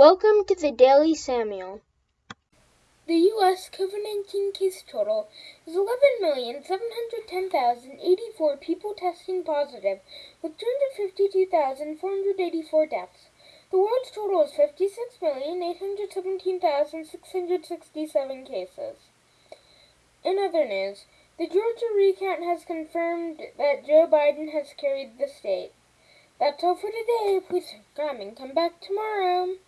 Welcome to the Daily Samuel. The U.S. COVID 19 case total is 11,710,084 people testing positive, with 252,484 deaths. The world's total is 56,817,667 cases. In other news, the Georgia recount has confirmed that Joe Biden has carried the state. That's all for today. Please subscribe and come back tomorrow.